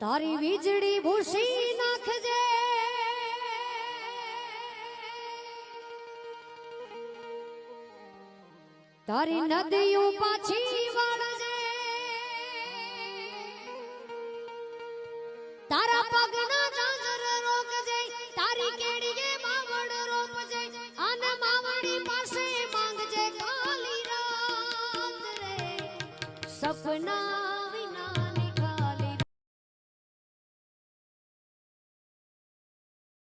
તારી વીજળી ભૂસી નાખજે. તારી નદીઓ પાછી વળજે. તારા પગના જાજર રોકજે. તારી કેડીએ માવડ રોપજે. અને માવડી પાસે માંગજે. કાલી રાત રે. સપના